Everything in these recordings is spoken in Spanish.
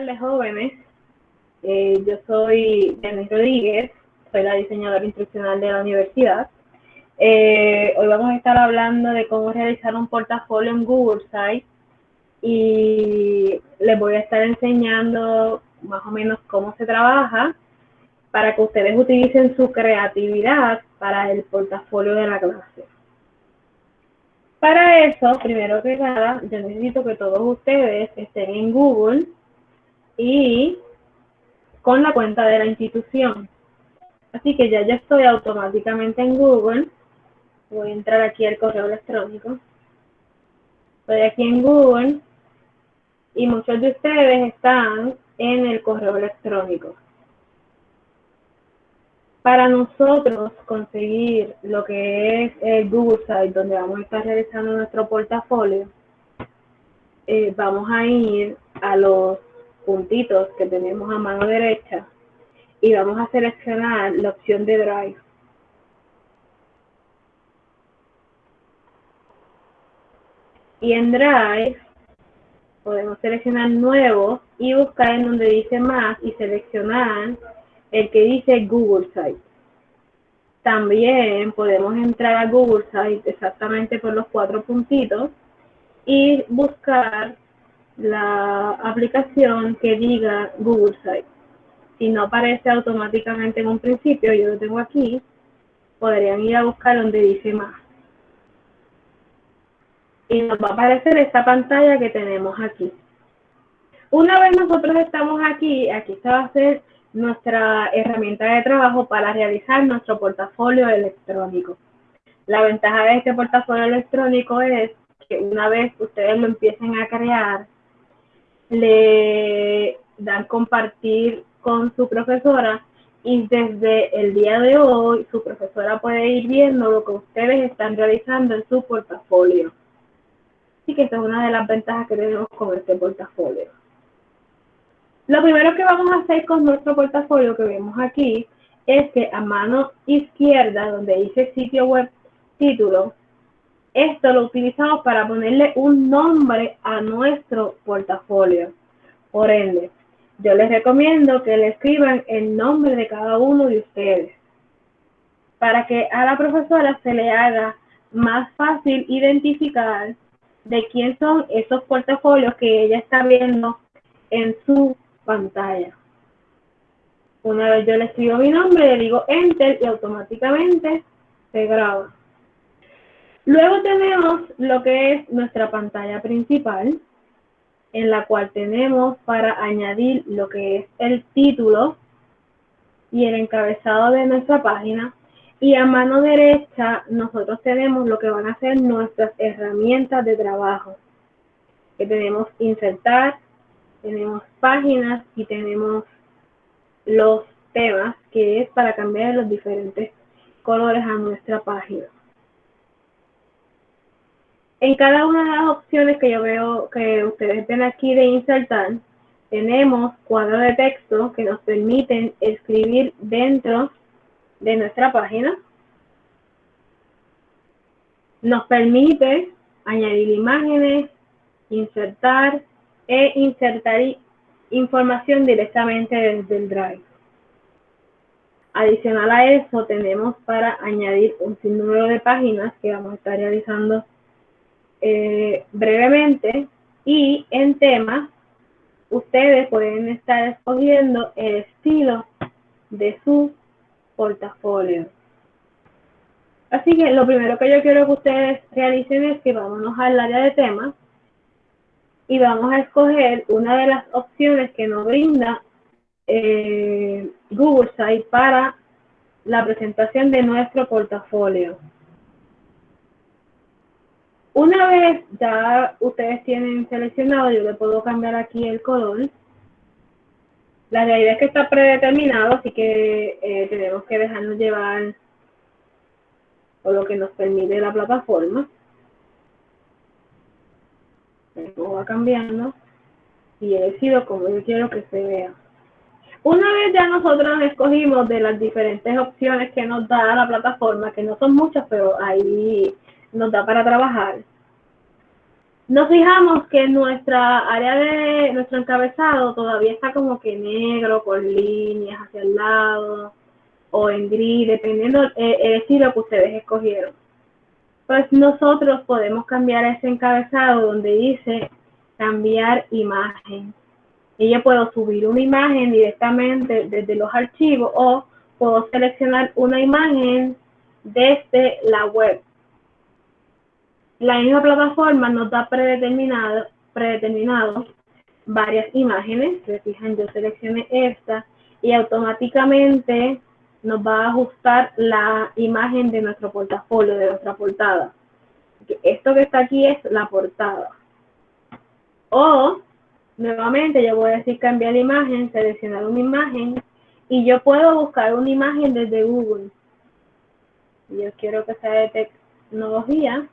tardes, jóvenes. Eh, yo soy Denis Rodríguez, soy la diseñadora instruccional de la universidad. Eh, hoy vamos a estar hablando de cómo realizar un portafolio en Google Sites y les voy a estar enseñando más o menos cómo se trabaja para que ustedes utilicen su creatividad para el portafolio de la clase. Para eso, primero que nada, yo necesito que todos ustedes estén en Google y con la cuenta de la institución. Así que ya ya estoy automáticamente en Google. Voy a entrar aquí al correo electrónico. Estoy aquí en Google y muchos de ustedes están en el correo electrónico. Para nosotros conseguir lo que es el Google Site, donde vamos a estar realizando nuestro portafolio, eh, vamos a ir a los puntitos que tenemos a mano derecha y vamos a seleccionar la opción de Drive. Y en Drive podemos seleccionar Nuevo y buscar en donde dice Más y seleccionar el que dice Google Site. También podemos entrar a Google Site exactamente por los cuatro puntitos y buscar la aplicación que diga Google Site. Si no aparece automáticamente en un principio, yo lo tengo aquí, podrían ir a buscar donde dice más. Y nos va a aparecer esta pantalla que tenemos aquí. Una vez nosotros estamos aquí, aquí se va a ser nuestra herramienta de trabajo para realizar nuestro portafolio electrónico. La ventaja de este portafolio electrónico es que una vez ustedes lo empiecen a crear, le dan compartir con su profesora y desde el día de hoy su profesora puede ir viendo lo que ustedes están realizando en su portafolio. Así que esta es una de las ventajas que tenemos con este portafolio. Lo primero que vamos a hacer con nuestro portafolio que vemos aquí es que a mano izquierda, donde dice sitio web título, esto lo utilizamos para ponerle un nombre a nuestro portafolio. Por ende, yo les recomiendo que le escriban el nombre de cada uno de ustedes para que a la profesora se le haga más fácil identificar de quién son esos portafolios que ella está viendo en su pantalla. Una vez yo le escribo mi nombre, le digo Enter y automáticamente se graba. Luego tenemos lo que es nuestra pantalla principal, en la cual tenemos para añadir lo que es el título y el encabezado de nuestra página. Y a mano derecha nosotros tenemos lo que van a ser nuestras herramientas de trabajo. Que tenemos insertar, tenemos páginas y tenemos los temas, que es para cambiar los diferentes colores a nuestra página. En cada una de las opciones que yo veo que ustedes ven aquí de insertar, tenemos cuadros de texto que nos permiten escribir dentro de nuestra página. Nos permite añadir imágenes, insertar e insertar información directamente desde el Drive. Adicional a eso, tenemos para añadir un sinnúmero de páginas que vamos a estar realizando eh, brevemente y en temas ustedes pueden estar escogiendo el estilo de su portafolio. Así que lo primero que yo quiero que ustedes realicen es que vámonos al área de temas y vamos a escoger una de las opciones que nos brinda eh, Google Site para la presentación de nuestro portafolio. Una vez ya ustedes tienen seleccionado, yo le puedo cambiar aquí el color. La realidad es que está predeterminado, así que eh, tenemos que dejarnos llevar por lo que nos permite la plataforma. Esto va cambiando y he decidido como yo quiero que se vea. Una vez ya nosotros escogimos de las diferentes opciones que nos da la plataforma, que no son muchas, pero ahí nos da para trabajar. nos fijamos que nuestra área de nuestro encabezado todavía está como que negro, con líneas hacia el lado o en gris, dependiendo eh, el estilo que ustedes escogieron. Pues nosotros podemos cambiar ese encabezado donde dice cambiar imagen. Y yo puedo subir una imagen directamente desde los archivos o puedo seleccionar una imagen desde la web la misma plataforma nos da predeterminado, predeterminado varias imágenes. Se fijan, yo seleccioné esta y automáticamente nos va a ajustar la imagen de nuestro portafolio, de nuestra portada. Esto que está aquí es la portada. O, nuevamente, yo voy a decir cambiar imagen, seleccionar una imagen y yo puedo buscar una imagen desde Google. Yo quiero que sea de tecnología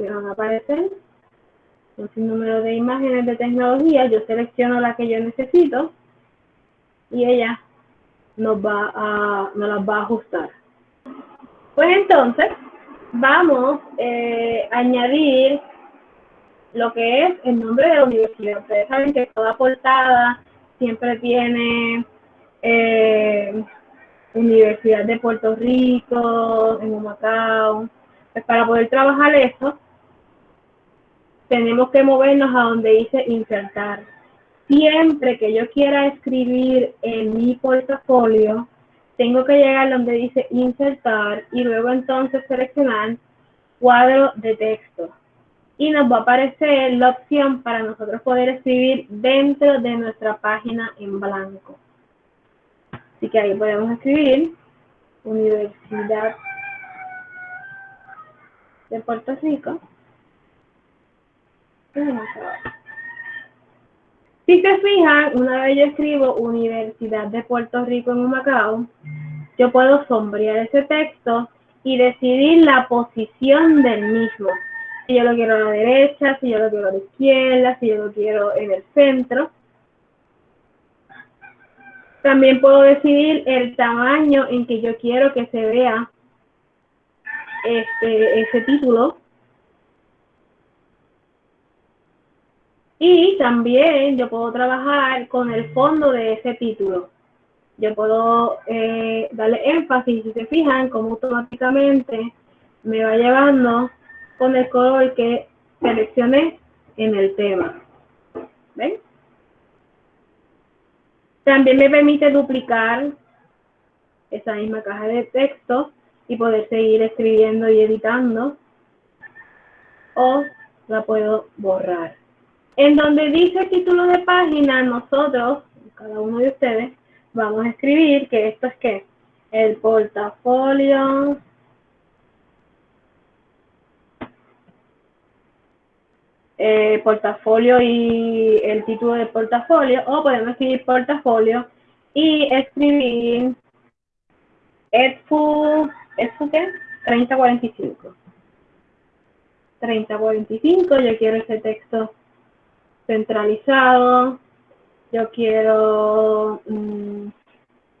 me van a aparecer un sinnúmero de imágenes de tecnología, yo selecciono la que yo necesito y ella nos va a, nos las va a ajustar. Pues entonces, vamos eh, a añadir lo que es el nombre de la universidad. Ustedes saben que toda portada siempre tiene eh, Universidad de Puerto Rico, en Humacao, pues para poder trabajar eso, tenemos que movernos a donde dice insertar. Siempre que yo quiera escribir en mi portafolio, tengo que llegar donde dice insertar y luego entonces seleccionar cuadro de texto. Y nos va a aparecer la opción para nosotros poder escribir dentro de nuestra página en blanco. Así que ahí podemos escribir Universidad de Puerto Rico. Si se fijan, una vez yo escribo Universidad de Puerto Rico en Humacao, yo puedo sombrear ese texto y decidir la posición del mismo. Si yo lo quiero a la derecha, si yo lo quiero a la izquierda, si yo lo quiero en el centro. También puedo decidir el tamaño en que yo quiero que se vea este, ese título. Y también yo puedo trabajar con el fondo de ese título. Yo puedo eh, darle énfasis, si se fijan, como automáticamente me va llevando con el color que seleccioné en el tema. ¿Ven? También me permite duplicar esa misma caja de texto y poder seguir escribiendo y editando. O la puedo borrar. En donde dice título de página, nosotros, cada uno de ustedes, vamos a escribir que esto es que el portafolio eh, portafolio y el título del portafolio o podemos escribir portafolio y escribir EDFU ¿Eso qué? 3045. 3045, yo quiero ese texto centralizado, yo quiero mm,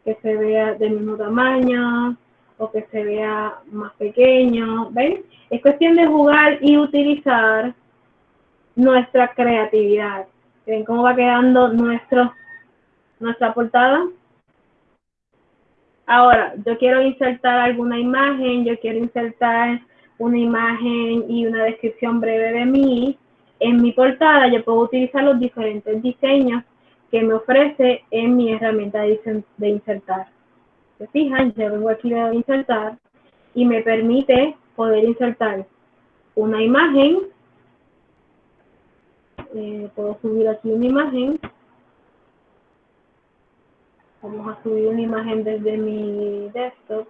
que se vea del mismo tamaño o que se vea más pequeño, ¿ven? Es cuestión de jugar y utilizar nuestra creatividad. ¿Ven cómo va quedando nuestro, nuestra portada? Ahora, yo quiero insertar alguna imagen, yo quiero insertar una imagen y una descripción breve de mí. En mi portada yo puedo utilizar los diferentes diseños que me ofrece en mi herramienta de insertar. ¿Se fijan? Yo vengo aquí a insertar y me permite poder insertar una imagen. Eh, puedo subir aquí una imagen Vamos a subir una imagen desde mi desktop.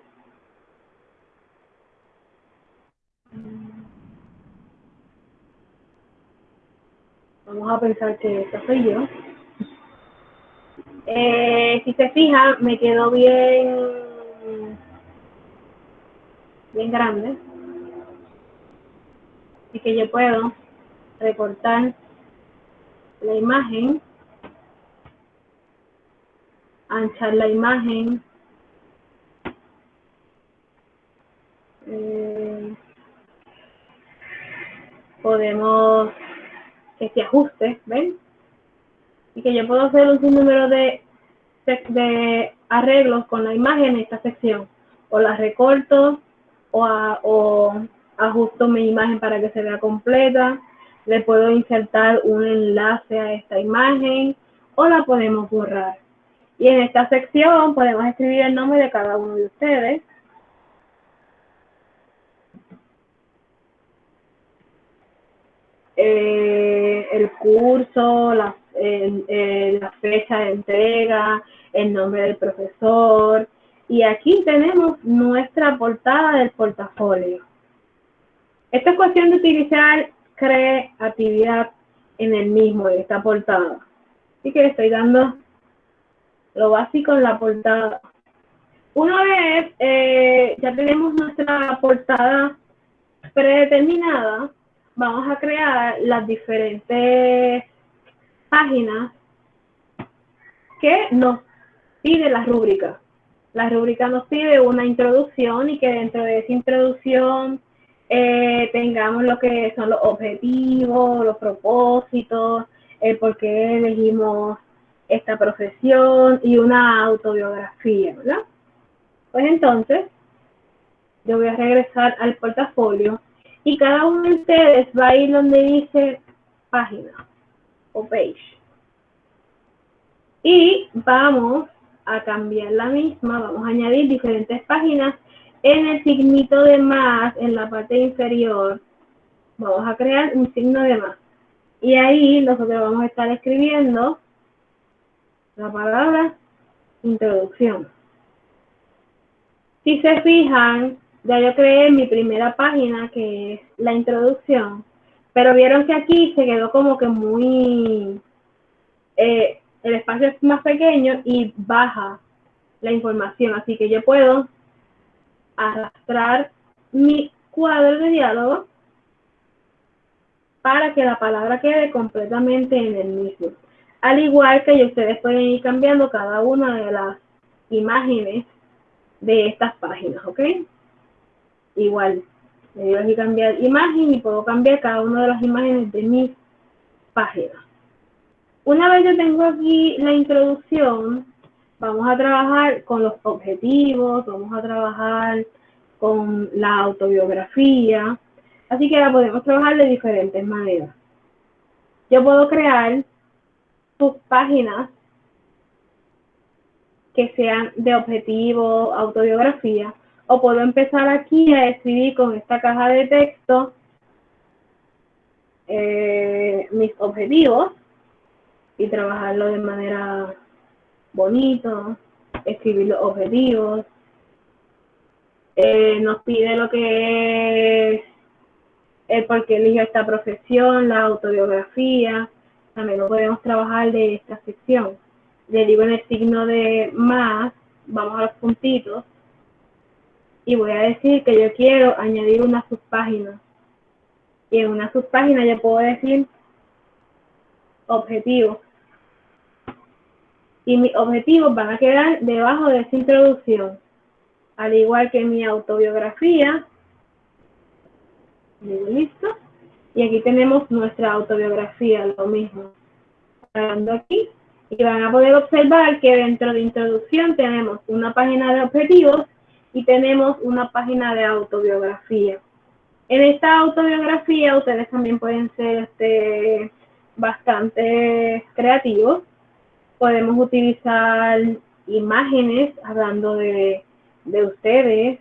Vamos a pensar que esta soy yo. Eh, si se fija, me quedó bien, bien grande. Así que yo puedo recortar la imagen anchar la imagen. Eh, podemos que se ajuste, ¿ven? Y que yo puedo hacer un sinnúmero de, de arreglos con la imagen en esta sección. O la recorto o, o ajusto mi imagen para que se vea completa. Le puedo insertar un enlace a esta imagen o la podemos borrar. Y en esta sección podemos escribir el nombre de cada uno de ustedes. Eh, el curso, la, la fecha de entrega, el nombre del profesor. Y aquí tenemos nuestra portada del portafolio. Esta es cuestión de utilizar creatividad en el mismo, en esta portada. Así que estoy dando lo básico en la portada. Una vez eh, ya tenemos nuestra portada predeterminada, vamos a crear las diferentes páginas que nos pide la rúbrica. La rúbrica nos pide una introducción y que dentro de esa introducción eh, tengamos lo que son los objetivos, los propósitos, el por qué elegimos esta profesión y una autobiografía, ¿verdad? Pues entonces, yo voy a regresar al portafolio y cada uno de ustedes va a ir donde dice página o page. Y vamos a cambiar la misma, vamos a añadir diferentes páginas en el signito de más en la parte inferior. Vamos a crear un signo de más. Y ahí nosotros vamos a estar escribiendo la palabra introducción. Si se fijan, ya yo creé mi primera página que es la introducción, pero vieron que aquí se quedó como que muy, eh, el espacio es más pequeño y baja la información, así que yo puedo arrastrar mi cuadro de diálogo para que la palabra quede completamente en el mismo. Al igual que ustedes pueden ir cambiando cada una de las imágenes de estas páginas, ¿ok? Igual, le digo aquí cambiar imagen y puedo cambiar cada una de las imágenes de mis páginas. Una vez yo tengo aquí la introducción, vamos a trabajar con los objetivos, vamos a trabajar con la autobiografía, así que la podemos trabajar de diferentes maneras. Yo puedo crear tus páginas que sean de objetivo, autobiografía, o puedo empezar aquí a escribir con esta caja de texto eh, mis objetivos y trabajarlo de manera bonito, escribir los objetivos. Eh, nos pide lo que es el por qué eligió esta profesión, la autobiografía, también lo podemos trabajar de esta sección. Le digo en el signo de más, vamos a los puntitos, y voy a decir que yo quiero añadir una subpágina. Y en una subpágina yo puedo decir objetivo. Y mis objetivos van a quedar debajo de esa introducción. Al igual que mi autobiografía. Listo. Y aquí tenemos nuestra autobiografía, lo mismo. Aquí. Y van a poder observar que dentro de introducción tenemos una página de objetivos y tenemos una página de autobiografía. En esta autobiografía ustedes también pueden ser este, bastante creativos. Podemos utilizar imágenes hablando de, de ustedes.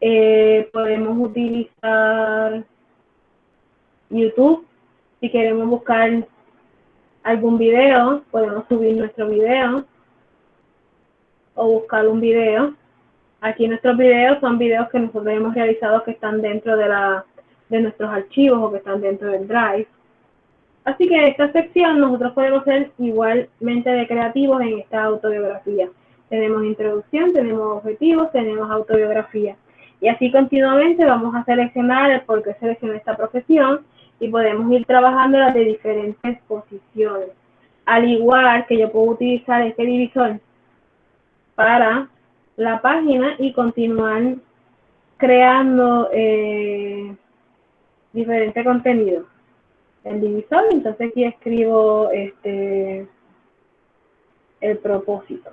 Eh, podemos utilizar YouTube. Si queremos buscar algún video, podemos subir nuestro video o buscar un video. Aquí nuestros videos son videos que nosotros hemos realizado que están dentro de, la, de nuestros archivos o que están dentro del Drive. Así que en esta sección nosotros podemos ser igualmente creativos en esta autobiografía. Tenemos introducción, tenemos objetivos, tenemos autobiografía. Y así continuamente vamos a seleccionar el por qué seleccioné esta profesión y podemos ir trabajando las de diferentes posiciones. Al igual que yo puedo utilizar este divisor para la página y continuar creando eh, diferente contenido. El divisor, entonces aquí escribo este el propósito.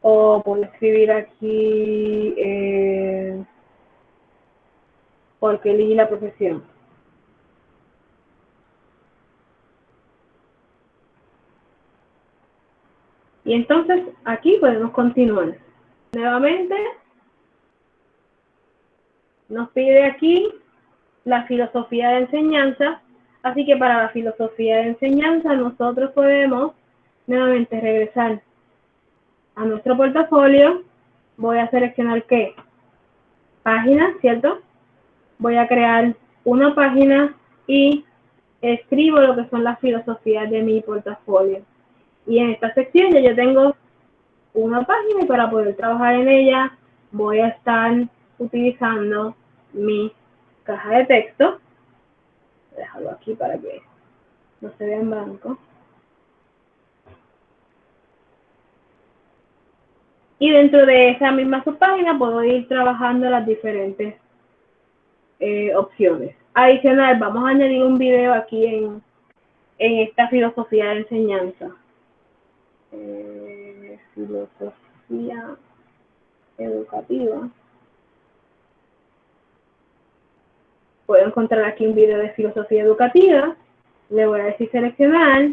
O puedo escribir aquí eh, porque elegí la profesión. Y entonces aquí podemos continuar. Nuevamente nos pide aquí la filosofía de enseñanza. Así que para la filosofía de enseñanza nosotros podemos nuevamente regresar a nuestro portafolio. Voy a seleccionar qué? Página, ¿cierto? Voy a crear una página y escribo lo que son las filosofías de mi portafolio. Y en esta sección ya yo tengo una página y para poder trabajar en ella voy a estar utilizando mi caja de texto. Déjalo aquí para que no se vea en blanco. Y dentro de esa misma subpágina puedo ir trabajando las diferentes eh, opciones. Adicional, vamos a añadir un video aquí en, en esta filosofía de enseñanza eh, filosofía educativa. Puedo encontrar aquí un video de filosofía educativa. Le voy a decir seleccionar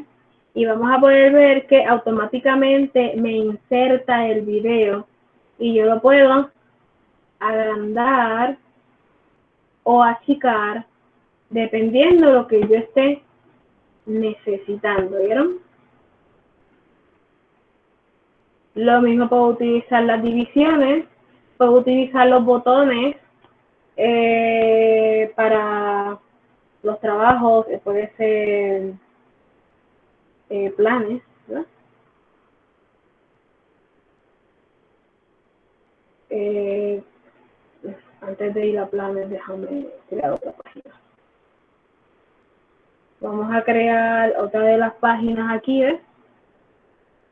y vamos a poder ver que automáticamente me inserta el video y yo lo puedo agrandar o achicar dependiendo de lo que yo esté necesitando. ¿Vieron? Lo mismo puedo utilizar las divisiones, puedo utilizar los botones eh, para los trabajos, eh, puede ser eh, planes, antes de ir a planes, déjame crear otra página. Vamos a crear otra de las páginas aquí.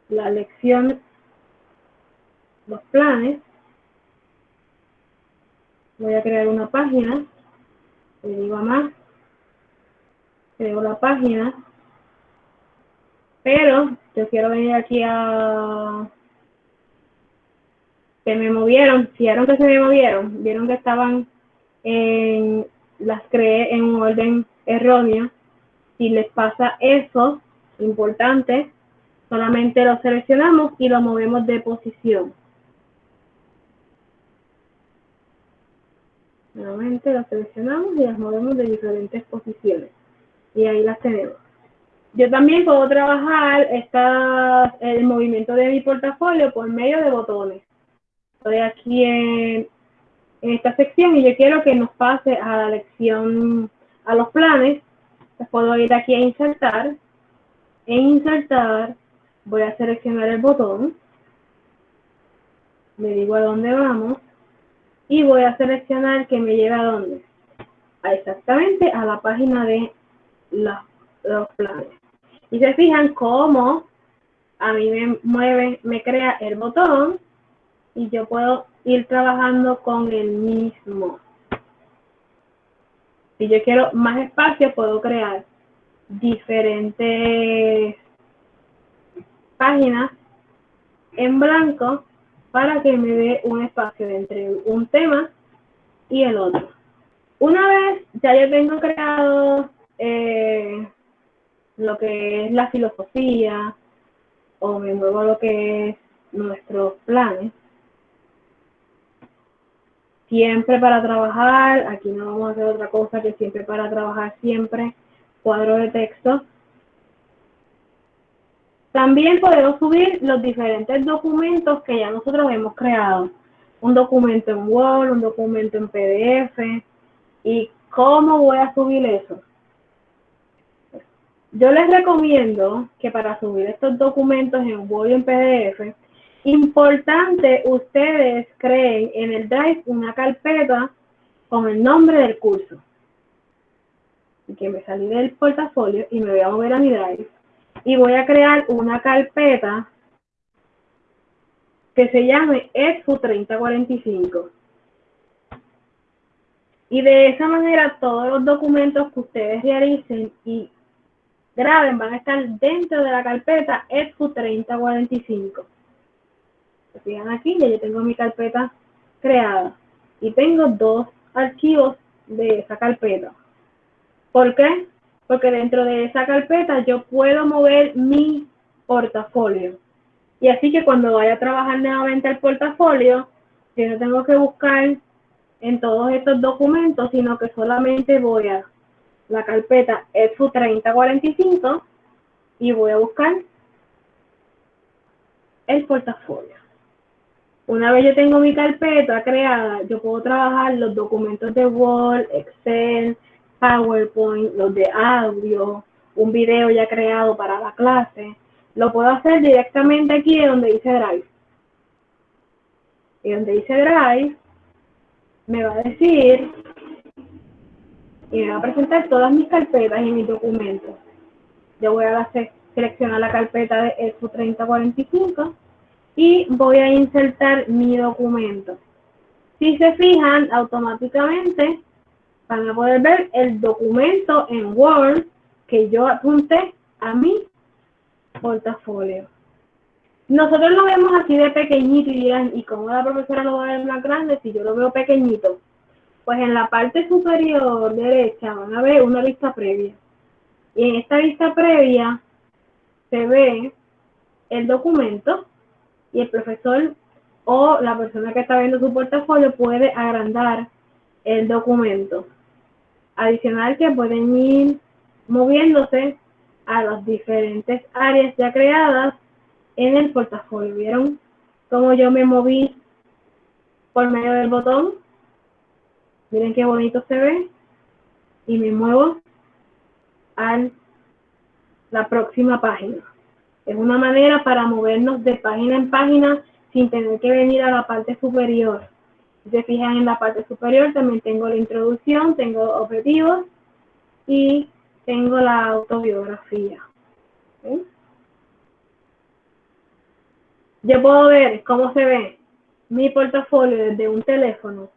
La lección los planes. Voy a crear una página. Le digo a más. Creo la página. Pero yo quiero venir aquí a... Que me movieron. ¿Vieron que se me movieron? Vieron que estaban en... Las creé en un orden erróneo. Si les pasa eso, importante, solamente lo seleccionamos y lo movemos de posición. Nuevamente las seleccionamos y las movemos de diferentes posiciones. Y ahí las tenemos. Yo también puedo trabajar esta, el movimiento de mi portafolio por medio de botones. Estoy aquí en, esta sección y yo quiero que nos pase a la lección, a los planes. Pues puedo ir aquí a insertar. En insertar voy a seleccionar el botón. Le digo a dónde vamos y voy a seleccionar que me lleve a dónde. exactamente a la página de los planes. Y se fijan cómo a mí me mueve, me crea el botón y yo puedo ir trabajando con el mismo. Si yo quiero más espacio, puedo crear diferentes páginas en blanco para que me dé un espacio entre un tema y el otro. Una vez ya yo tengo creado eh, lo que es la filosofía o me muevo lo que es nuestros planes, siempre para trabajar, aquí no vamos a hacer otra cosa que siempre para trabajar siempre cuadro de texto también podemos subir los diferentes documentos que ya nosotros hemos creado. Un documento en Word, un documento en PDF. ¿Y cómo voy a subir eso? Yo les recomiendo que para subir estos documentos en Word y en PDF, importante ustedes creen en el Drive una carpeta con el nombre del curso. Y que me salí del portafolio y me voy a mover a mi Drive y voy a crear una carpeta que se llame EXU 3045. Y de esa manera todos los documentos que ustedes realicen y graben van a estar dentro de la carpeta EXU 3045. Se fijan aquí, ya yo tengo mi carpeta creada y tengo dos archivos de esa carpeta. ¿Por qué? Porque dentro de esa carpeta yo puedo mover mi portafolio. Y así que cuando vaya a trabajar nuevamente el portafolio, yo no tengo que buscar en todos estos documentos, sino que solamente voy a la carpeta EXU 3045 y voy a buscar el portafolio. Una vez yo tengo mi carpeta creada, yo puedo trabajar los documentos de Word, Excel, PowerPoint, los de audio, un video ya creado para la clase. Lo puedo hacer directamente aquí donde dice Drive. Y donde dice Drive, me va a decir y me va a presentar todas mis carpetas y mis documentos. Yo voy a seleccionar la carpeta de EXU 3045 y voy a insertar mi documento. Si se fijan, automáticamente van a poder ver el documento en Word que yo apunté a mi portafolio. Nosotros lo vemos así de pequeñito y dirán, ¿y cómo la profesora lo va a ver más grande si yo lo veo pequeñito? Pues en la parte superior derecha van a ver una vista previa. Y en esta vista previa se ve el documento y el profesor o la persona que está viendo su portafolio puede agrandar el documento. Adicional que pueden ir moviéndose a las diferentes áreas ya creadas en el portafolio. ¿Vieron cómo yo me moví por medio del botón? Miren qué bonito se ve. Y me muevo a la próxima página. Es una manera para movernos de página en página sin tener que venir a la parte superior. Si se fijan en la parte superior también tengo la introducción, tengo objetivos y tengo la autobiografía. Yo puedo ver cómo se ve mi portafolio desde un teléfono,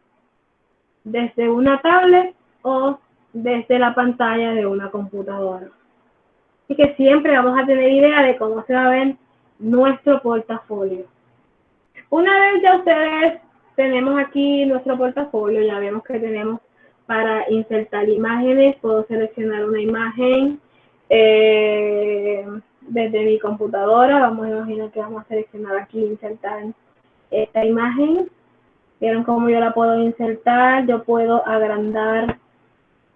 desde una tablet o desde la pantalla de una computadora. Así que siempre vamos a tener idea de cómo se va a ver nuestro portafolio. Una vez ya ustedes tenemos aquí nuestro portafolio, ya vemos que tenemos para insertar imágenes, puedo seleccionar una imagen eh, desde mi computadora, vamos a imaginar que vamos a seleccionar aquí, insertar esta imagen. Vieron cómo yo la puedo insertar, yo puedo agrandar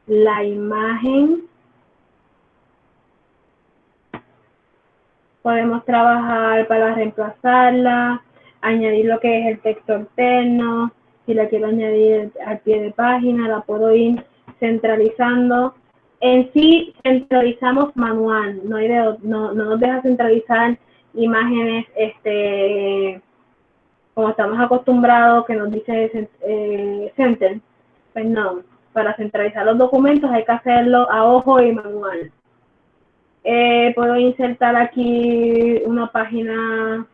la imagen. Podemos trabajar para reemplazarla, añadir lo que es el texto externo, si la quiero añadir al pie de página, la puedo ir centralizando. En sí, centralizamos manual, no, hay no, no nos deja centralizar imágenes este, como estamos acostumbrados, que nos dice eh, center. Pues no, para centralizar los documentos hay que hacerlo a ojo y manual. Eh, puedo insertar aquí una página.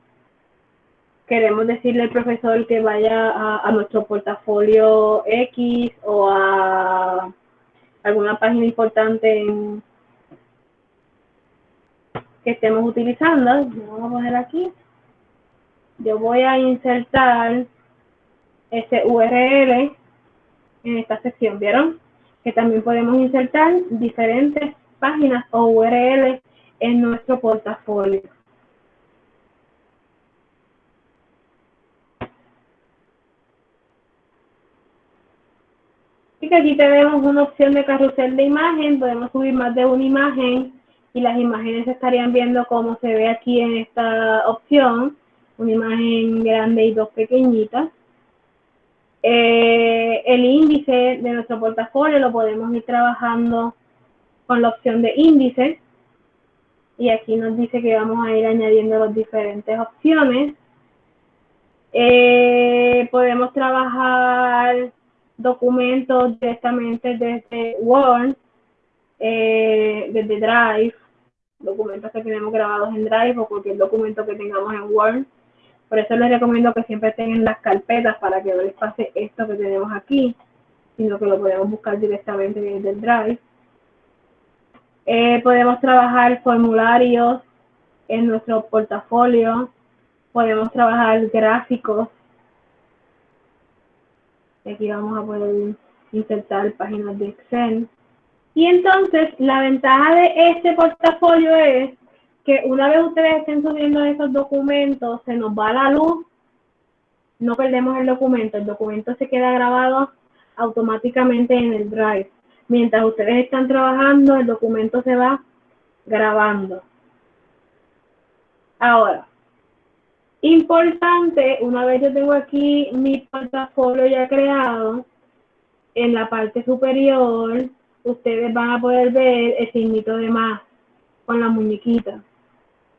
Queremos decirle al profesor que vaya a, nuestro portafolio X o a alguna página importante que estemos utilizando. Vamos a poner aquí. Yo voy a insertar este URL en esta sección. ¿Vieron? Que también podemos insertar diferentes páginas o URL en nuestro portafolio. Y que aquí tenemos una opción de carrusel de imagen, podemos subir más de una imagen y las imágenes se estarían viendo como se ve aquí en esta opción, una imagen grande y dos pequeñitas. Eh, el índice de nuestro portafolio lo podemos ir trabajando con la opción de índice. Y aquí nos dice que vamos a ir añadiendo las diferentes opciones. Eh, podemos trabajar documentos directamente desde Word, eh, desde Drive, documentos que tenemos grabados en Drive o cualquier documento que tengamos en Word. Por eso les recomiendo que siempre tengan las carpetas para que no les pase esto que tenemos aquí. sino que lo podemos buscar directamente desde el Drive. Eh, podemos trabajar formularios en nuestro portafolio, podemos trabajar gráficos. Aquí vamos a poder insertar páginas de Excel. Y entonces, la ventaja de este portafolio es que una vez ustedes estén subiendo esos documentos, se nos va la luz, no perdemos el documento, el documento se queda grabado automáticamente en el Drive. Mientras ustedes están trabajando, el documento se va grabando. Ahora, importante, una vez yo tengo aquí mi portafolio ya creado, en la parte superior ustedes van a poder ver el signito de más con la muñequita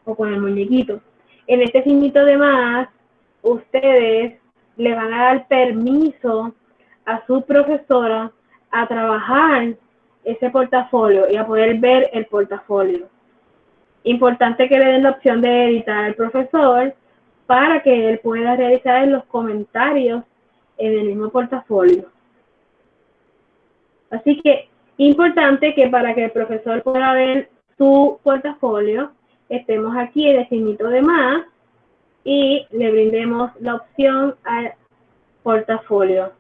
o con el muñequito. En este signito de más, ustedes le van a dar permiso a su profesora a trabajar ese portafolio y a poder ver el portafolio. Importante que le den la opción de editar al profesor para que él pueda realizar los comentarios en el mismo portafolio. Así que importante que para que el profesor pueda ver su portafolio, estemos aquí en el de más y le brindemos la opción al portafolio.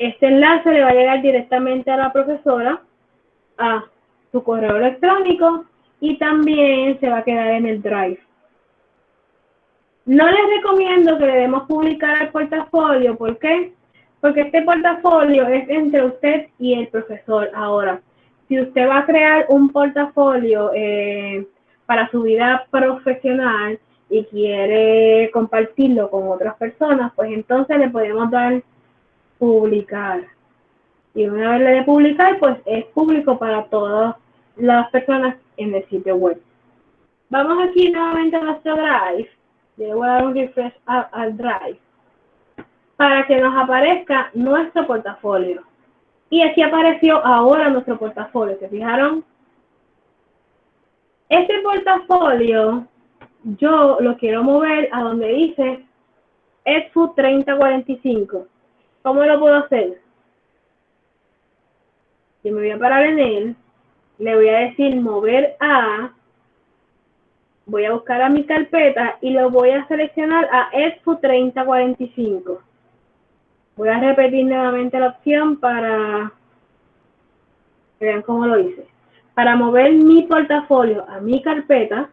Este enlace le va a llegar directamente a la profesora, a su correo electrónico y también se va a quedar en el Drive. No les recomiendo que le demos publicar el portafolio, ¿por qué? Porque este portafolio es entre usted y el profesor. Ahora, si usted va a crear un portafolio eh, para su vida profesional y quiere compartirlo con otras personas, pues entonces le podemos dar publicar. Y una vez le de publicar, pues es público para todas las personas en el sitio web. Vamos aquí nuevamente a nuestro Drive. Le voy a dar un refresh al Drive para que nos aparezca nuestro portafolio. Y aquí apareció ahora nuestro portafolio, ¿se fijaron? Este portafolio yo lo quiero mover a donde dice EDFU 3045. ¿Cómo lo puedo hacer? Yo me voy a parar en él, le voy a decir mover a, voy a buscar a mi carpeta y lo voy a seleccionar a EDFU 3045. Voy a repetir nuevamente la opción para vean cómo lo hice. Para mover mi portafolio a mi carpeta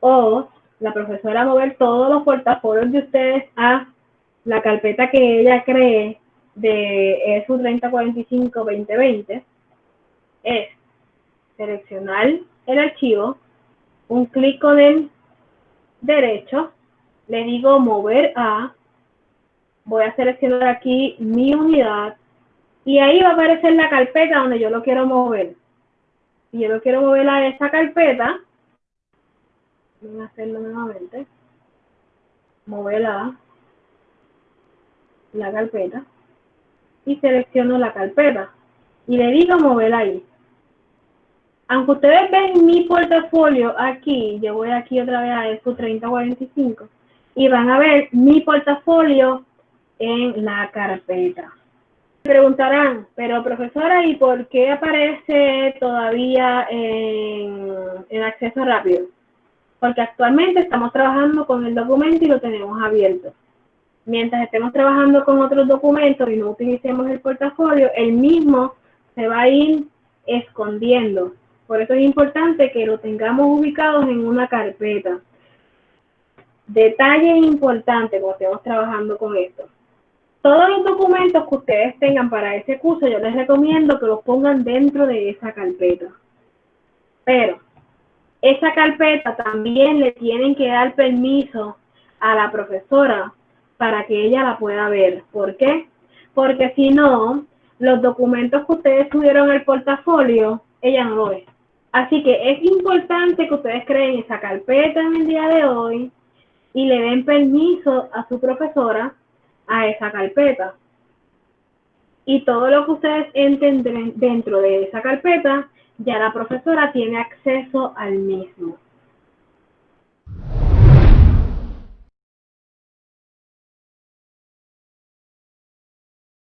o la profesora mover todos los portafolios de ustedes a la carpeta que ella cree de ESU 3045-2020 es seleccionar el archivo, un clic con el derecho, le digo mover a, voy a seleccionar aquí mi unidad y ahí va a aparecer la carpeta donde yo lo quiero mover. Si yo lo quiero mover a esa carpeta, voy a hacerlo nuevamente, mover a la carpeta y selecciono la carpeta y le digo mover ahí. Aunque ustedes ven mi portafolio aquí, yo voy aquí otra vez a ESCO 3045 y van a ver mi portafolio en la carpeta. Preguntarán, pero profesora, ¿y por qué aparece todavía en, en acceso rápido? Porque actualmente estamos trabajando con el documento y lo tenemos abierto. Mientras estemos trabajando con otros documentos y no utilicemos el portafolio, el mismo se va a ir escondiendo. Por eso es importante que lo tengamos ubicados en una carpeta. Detalle importante cuando estemos trabajando con esto. Todos los documentos que ustedes tengan para ese curso, yo les recomiendo que los pongan dentro de esa carpeta. Pero esa carpeta también le tienen que dar permiso a la profesora para que ella la pueda ver. ¿Por qué? Porque si no, los documentos que ustedes tuvieron en el portafolio, ella no lo ve. Así que es importante que ustedes creen esa carpeta en el día de hoy y le den permiso a su profesora a esa carpeta. Y todo lo que ustedes entren dentro de esa carpeta, ya la profesora tiene acceso al mismo.